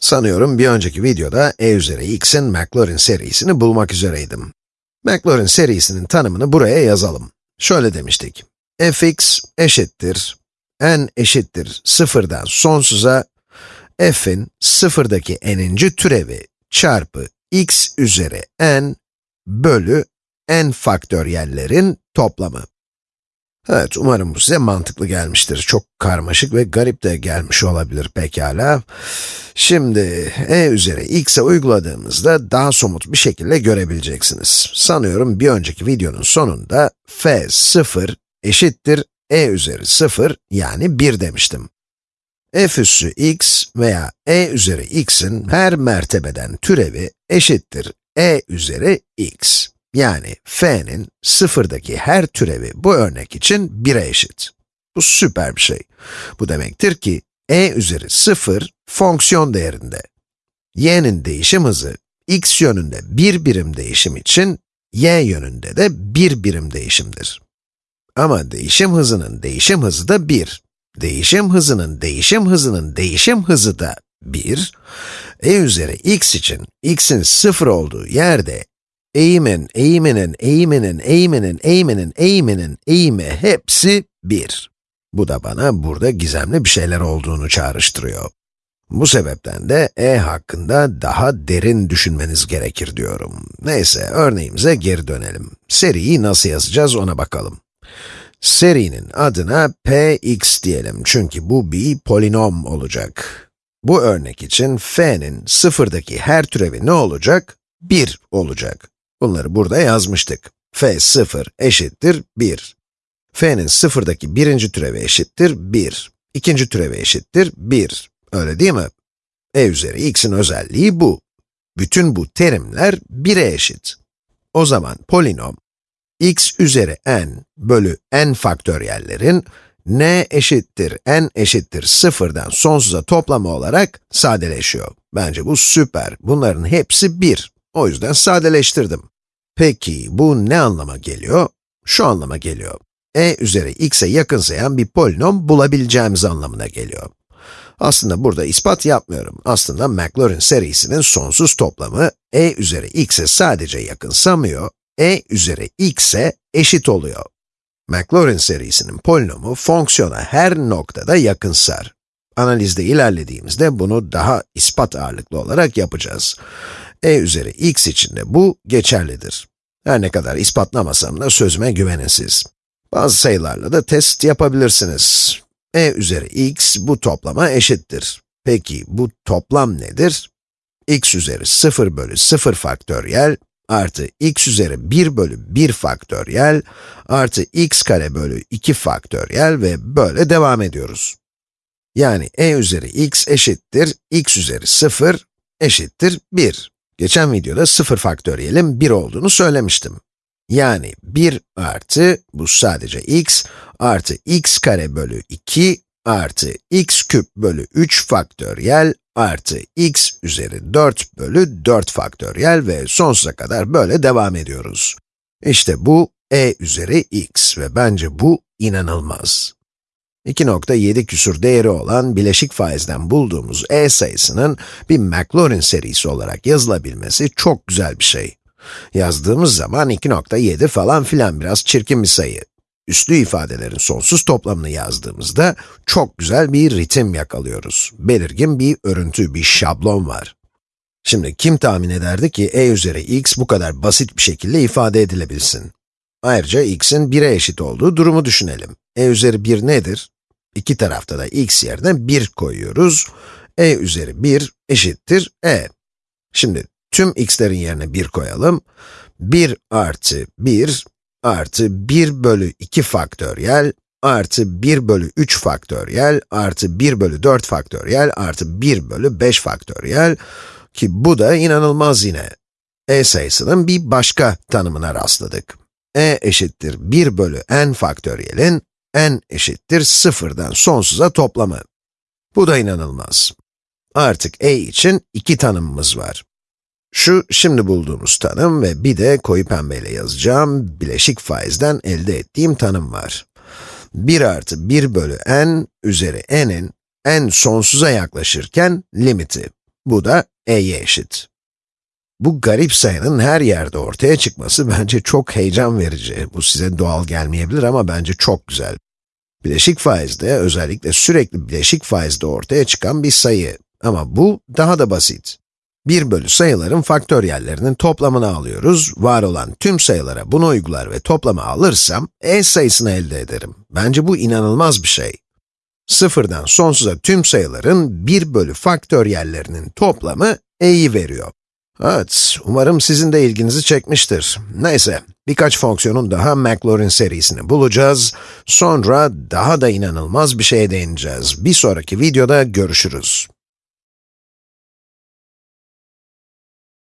Sanıyorum bir önceki videoda e üzeri x'in Maclaurin serisini bulmak üzereydim. Maclaurin serisinin tanımını buraya yazalım. Şöyle demiştik. fx eşittir, n eşittir sıfırdan sonsuza, f'in sıfırdaki n'inci türevi çarpı x üzeri n bölü n faktöriyellerin toplamı. Evet, umarım bu size mantıklı gelmiştir. Çok karmaşık ve garip de gelmiş olabilir pekala. Şimdi, e üzeri x'e uyguladığımızda daha somut bir şekilde görebileceksiniz. Sanıyorum bir önceki videonun sonunda f 0 eşittir e üzeri 0 yani 1 demiştim. f üssü x veya e üzeri x'in her mertebeden türevi eşittir e üzeri x. Yani f'nin sıfırdaki her türevi bu örnek için 1'e eşit. Bu süper bir şey. Bu demektir ki e üzeri 0 fonksiyon değerinde. y'nin değişim hızı x yönünde 1 birim değişim için y yönünde de 1 birim değişimdir. Ama değişim hızının değişim hızı da 1. Değişim hızının değişim hızının değişim hızı da 1. e üzeri x için x'in 0 olduğu yerde eğimin, eğiminin, eğiminin, eğiminin, eğiminin, eğiminin, eğimi hepsi 1. Bu da bana burada gizemli bir şeyler olduğunu çağrıştırıyor. Bu sebepten de e hakkında daha derin düşünmeniz gerekir diyorum. Neyse, örneğimize geri dönelim. Seriyi nasıl yazacağız ona bakalım. Serinin adına px diyelim çünkü bu bir polinom olacak. Bu örnek için f'nin sıfırdaki her türevi ne olacak? 1 olacak. Bunları burada yazmıştık. f 0 eşittir 1. f'nin sıfırdaki birinci türevi eşittir 1. İkinci türevi eşittir 1. Öyle değil mi? e üzeri x'in özelliği bu. Bütün bu terimler 1'e eşit. O zaman polinom, x üzeri n bölü n faktöriyellerin n eşittir n eşittir sıfırdan sonsuza toplamı olarak sadeleşiyor. Bence bu süper. Bunların hepsi 1. O yüzden sadeleştirdim. Peki, bu ne anlama geliyor? Şu anlama geliyor. e üzeri x'e yakınsayan bir polinom bulabileceğimiz anlamına geliyor. Aslında burada ispat yapmıyorum. Aslında Maclaurin serisinin sonsuz toplamı e üzeri x'e sadece yakınsamıyor, e üzeri x'e eşit oluyor. Maclaurin serisinin polinomu fonksiyona her noktada yakınsar. Analizde ilerlediğimizde bunu daha ispat ağırlıklı olarak yapacağız. e üzeri x için de bu geçerlidir. Her ne kadar ispatlamasam da sözüme güvenin siz. Bazı sayılarla da test yapabilirsiniz. e üzeri x bu toplama eşittir. Peki bu toplam nedir? x üzeri 0 bölü 0 faktöriyel artı x üzeri 1 bölü 1 faktöriyel artı x kare bölü 2 faktöriyel ve böyle devam ediyoruz. Yani e üzeri x eşittir x üzeri 0 eşittir 1. Geçen videoda 0 faktöriyelin 1 olduğunu söylemiştim. Yani 1 artı, bu sadece x, artı x kare bölü 2 artı x küp bölü 3 faktöriyel artı x üzeri 4 bölü 4 faktöriyel ve sonsuza kadar böyle devam ediyoruz. İşte bu e üzeri x ve bence bu inanılmaz. 2.7 küsur değeri olan bileşik faizden bulduğumuz e sayısının bir Maclaurin serisi olarak yazılabilmesi çok güzel bir şey. Yazdığımız zaman 2.7 falan filan biraz çirkin bir sayı. Üslü ifadelerin sonsuz toplamını yazdığımızda çok güzel bir ritim yakalıyoruz. Belirgin bir örüntü, bir şablon var. Şimdi kim tahmin ederdi ki e üzeri x bu kadar basit bir şekilde ifade edilebilsin? Ayrıca x'in 1'e eşit olduğu durumu düşünelim. e üzeri 1 nedir? İki tarafta da x yerine 1 koyuyoruz. e üzeri 1 eşittir e. Şimdi tüm x'lerin yerine 1 koyalım. 1 artı 1 artı 1 bölü 2 faktöriyel artı 1 bölü 3 faktöriyel artı 1 bölü 4 faktöriyel artı 1 bölü 5 faktöriyel ki bu da inanılmaz yine. e sayısının bir başka tanımına rastladık. E eşittir 1 bölü n faktöriyelin n eşittir sıfırdan sonsuza toplamı. Bu da inanılmaz. Artık e için iki tanımımız var. Şu şimdi bulduğumuz tanım ve bir de koyu pembeyle yazacağım bileşik faizden elde ettiğim tanım var. 1 artı 1 bölü n üzeri n'in n sonsuza yaklaşırken limiti. Bu da e'ye eşit. Bu garip sayının her yerde ortaya çıkması bence çok heyecan verici. Bu size doğal gelmeyebilir ama bence çok güzel. Bileşik faizde, özellikle sürekli bileşik faizde ortaya çıkan bir sayı. Ama bu daha da basit. 1 bölü sayıların faktöriyellerinin toplamını alıyoruz. Var olan tüm sayılara bunu uygular ve toplamı alırsam, e sayısını elde ederim. Bence bu inanılmaz bir şey. Sıfırdan sonsuza tüm sayıların 1 bölü faktöriyellerinin toplamı e'yi veriyor. Evet, umarım sizin de ilginizi çekmiştir. Neyse, birkaç fonksiyonun daha Maclaurin serisini bulacağız. Sonra daha da inanılmaz bir şeye değineceğiz. Bir sonraki videoda görüşürüz.